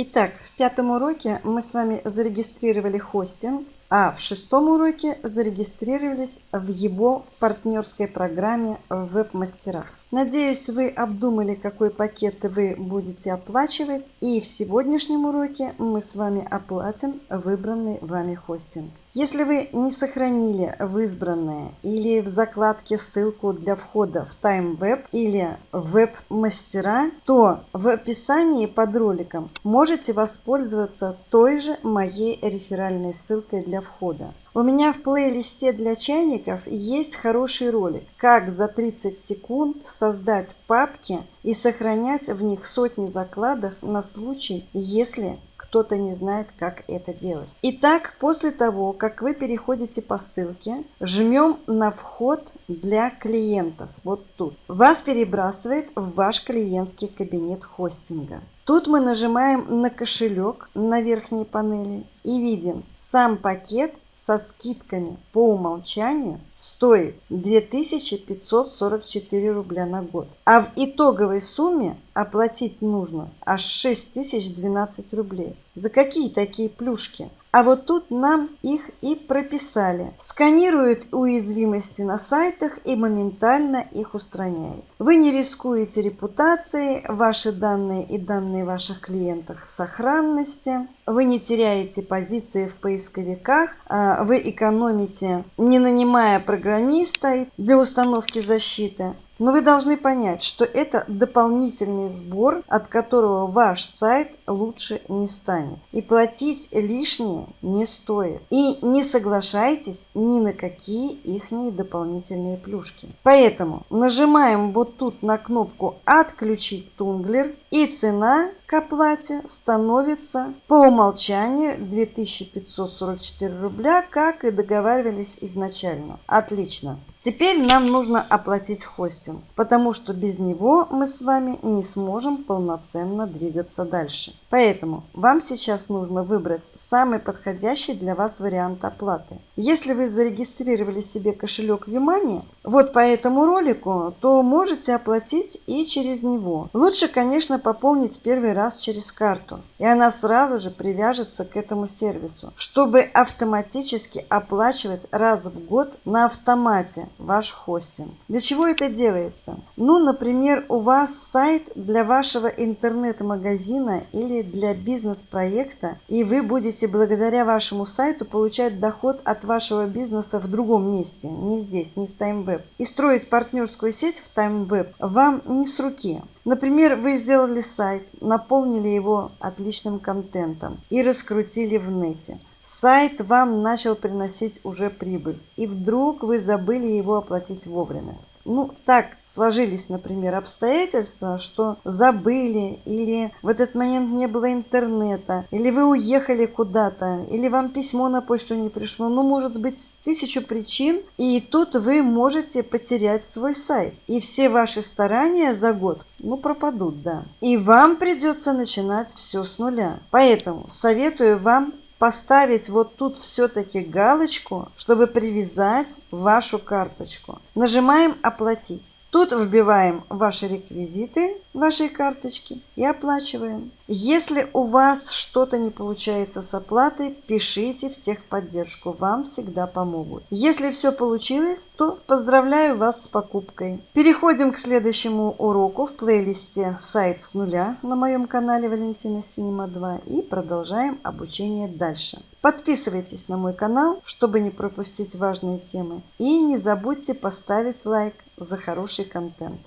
Итак, в пятом уроке мы с вами зарегистрировали хостинг, а в шестом уроке зарегистрировались в его партнерской программе в веб-мастерах. Надеюсь, вы обдумали, какой пакет вы будете оплачивать, и в сегодняшнем уроке мы с вами оплатим выбранный вами хостинг. Если вы не сохранили в избранное или в закладке ссылку для входа в TimeWeb или веб-мастера, то в описании под роликом можете воспользоваться той же моей реферальной ссылкой для входа. У меня в плейлисте для чайников есть хороший ролик, как за 30 секунд создать папки и сохранять в них сотни закладок на случай, если кто-то не знает, как это делать. Итак, после того, как вы переходите по ссылке, жмем на вход для клиентов, вот тут. Вас перебрасывает в ваш клиентский кабинет хостинга. Тут мы нажимаем на кошелек на верхней панели и видим сам пакет со скидками по умолчанию стоит 2544 рубля на год. А в итоговой сумме оплатить нужно аж 6012 рублей. За какие такие плюшки? А вот тут нам их и прописали. Сканирует уязвимости на сайтах и моментально их устраняет. Вы не рискуете репутацией, ваши данные и данные ваших клиентов в сохранности. Вы не теряете позиции в поисковиках, а вы экономите, не нанимая программиста для установки защиты. Но вы должны понять, что это дополнительный сбор, от которого ваш сайт лучше не станет. И платить лишнее не стоит. И не соглашайтесь ни на какие их дополнительные плюшки. Поэтому нажимаем вот тут на кнопку «Отключить тунглер» и цена к оплате становится по умолчанию 2544 рубля, как и договаривались изначально. Отлично. Теперь нам нужно оплатить хостинг, потому что без него мы с вами не сможем полноценно двигаться дальше. Поэтому вам сейчас нужно выбрать самый подходящий для вас вариант оплаты. Если вы зарегистрировали себе кошелек Юмани, вот по этому ролику, то можете оплатить и через него. Лучше, конечно, пополнить первый раз через карту, и она сразу же привяжется к этому сервису, чтобы автоматически оплачивать раз в год на автомате ваш хостинг. Для чего это делается? Ну, например, у вас сайт для вашего интернет-магазина или для бизнес-проекта, и вы будете благодаря вашему сайту получать доход от вашего бизнеса в другом месте, не здесь, не в TimeWeb. И строить партнерскую сеть в TimeWeb вам не с руки. Например, вы сделали сайт, наполнили его отличным контентом и раскрутили в нете. Сайт вам начал приносить уже прибыль, и вдруг вы забыли его оплатить вовремя ну, так сложились, например, обстоятельства, что забыли, или в этот момент не было интернета, или вы уехали куда-то, или вам письмо на почту не пришло. Ну, может быть, тысячу причин, и тут вы можете потерять свой сайт. И все ваши старания за год, ну, пропадут, да. И вам придется начинать все с нуля. Поэтому советую вам поставить вот тут все-таки галочку, чтобы привязать вашу карточку. Нажимаем «Оплатить». Тут вбиваем ваши реквизиты вашей карточки и оплачиваем. Если у вас что-то не получается с оплатой, пишите в техподдержку, вам всегда помогут. Если все получилось, то поздравляю вас с покупкой. Переходим к следующему уроку в плейлисте «Сайт с нуля» на моем канале Валентина Синема 2 и продолжаем обучение дальше. Подписывайтесь на мой канал, чтобы не пропустить важные темы. И не забудьте поставить лайк за хороший контент.